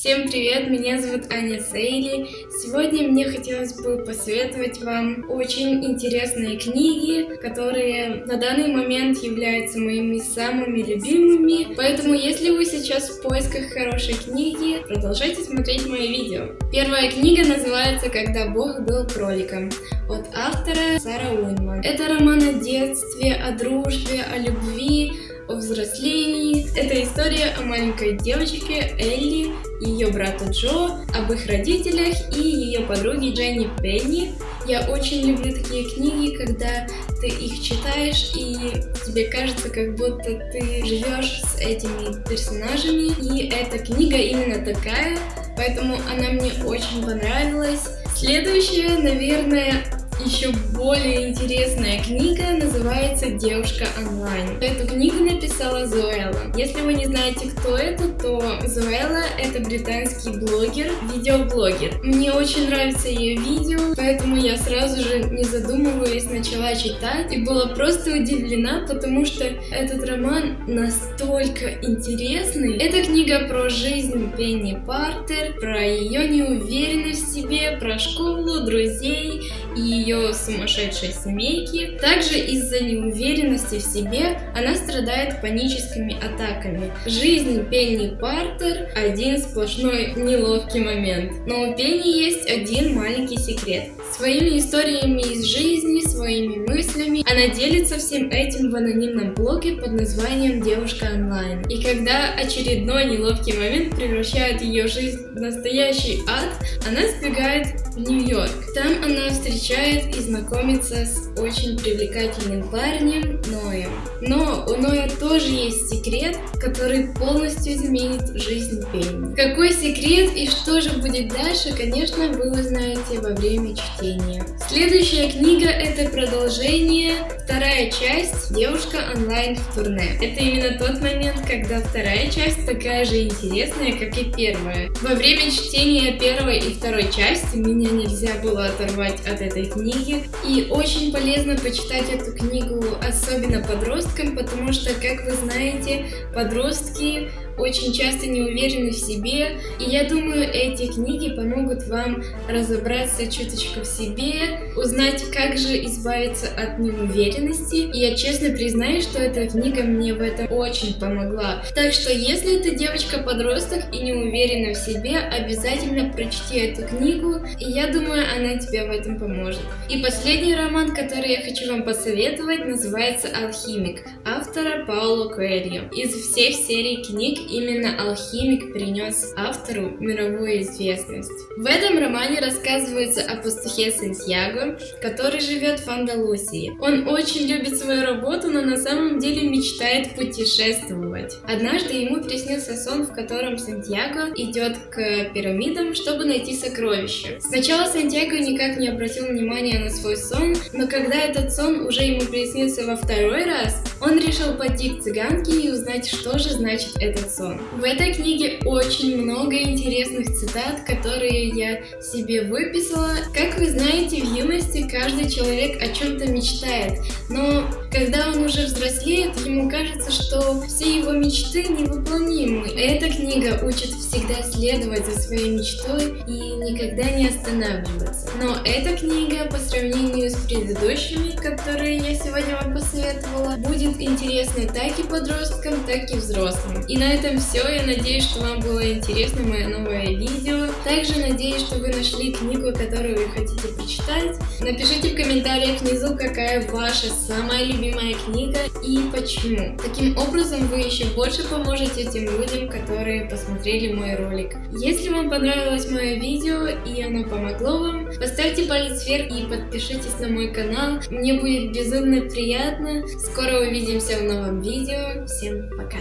Всем привет, меня зовут Аня Сейли. Сегодня мне хотелось бы посоветовать вам очень интересные книги, которые на данный момент являются моими самыми любимыми. Поэтому, если вы сейчас в поисках хорошей книги, продолжайте смотреть мои видео. Первая книга называется «Когда Бог был кроликом» от автора Сара Уинман. Это роман о детстве, о дружбе, о любви, взрослении. Это история о маленькой девочке Элли, ее брату Джо, об их родителях и ее подруге Дженни Пенни. Я очень люблю такие книги, когда ты их читаешь и тебе кажется, как будто ты живешь с этими персонажами. И эта книга именно такая, поэтому она мне очень понравилась. Следующая, наверное, еще более интересная книга называется «Девушка онлайн». Эту книгу написала Зоэла. Если вы не знаете, кто это, то Зоэла — это британский блогер, видеоблогер. Мне очень нравится ее видео, поэтому я сразу же, не задумываясь, начала читать и была просто удивлена, потому что этот роман настолько интересный. Это книга про жизнь Пенни Партер, про ее неуверенность в себе, про школу, друзей и ее ее сумасшедшей семейки. Также из-за неуверенности в себе она страдает паническими атаками. Жизнь Пенни Партер – один сплошной неловкий момент. Но у Пенни есть один маленький секрет. Своими историями из жизни, своими мыслями она делится всем этим в анонимном блоге под названием «Девушка онлайн». И когда очередной неловкий момент превращает ее жизнь в настоящий ад, она сбегает в Нью-Йорк. Там она встречает и знакомится с очень привлекательным парнем Ноем. Но у Ноя тоже есть секрет, который полностью изменит жизнь Пенни. Какой секрет и что же будет дальше, конечно, вы узнаете во время чтения. Следующая книга это продолжение, вторая часть «Девушка онлайн в турне». Это именно тот момент, когда вторая часть такая же интересная, как и первая. Во время чтения первой и второй части меня нельзя было оторвать от этой книги. И очень полезно почитать эту книгу, особенно подросткам, потому что, как вы знаете, подростки очень часто не уверены в себе, и я думаю, эти книги помогут вам разобраться чуточку в себе, узнать, как же избавиться от неуверенности, и я честно признаю, что эта книга мне в этом очень помогла. Так что, если ты девочка-подросток и не уверена в себе, обязательно прочти эту книгу, и я думаю, она тебе в этом поможет. И последний роман, который я хочу вам посоветовать, называется «Алхимик» автора Пауло Коэльо. Из всех серий книг именно алхимик принес автору мировую известность. В этом романе рассказывается о пастухе Сантьяго, который живет в Андалусии. Он очень любит свою работу, но на самом деле мечтает путешествовать. Однажды ему приснился сон, в котором Сантьяго идет к пирамидам, чтобы найти сокровища. Сначала Сантьяго никак не обратил внимания на свой сон, но когда этот сон уже ему приснился во второй раз, он решил пойти к цыганке и узнать, что же значит этот сон. В этой книге очень много интересных цитат, которые я себе выписала. Как вы знаете, в юности каждый человек о чем-то мечтает, но когда он уже взрослеет, ему кажется, что все его мечты невыполнимы. Эта книга учит всегда следовать за своей мечтой и никогда не останавливаться. Но эта книга по сравнению с предыдущими, которые я сегодня вам посоветовала, будет интересной так и подросткам, так и взрослым. И на этом все. Я надеюсь, что вам было интересно мое новое видео. Также надеюсь, что вы нашли книгу, которую вы хотите почитать. Напишите в комментариях внизу, какая ваша самая любимая книга и почему. Таким образом вы еще больше поможете тем людям, которые посмотрели мой ролик. Если вам понравилось мое видео и оно помогло вам, поставьте палец вверх и подпишитесь на мой канал. Мне будет безумно приятно. Скоро увидимся в новом видео. Всем пока!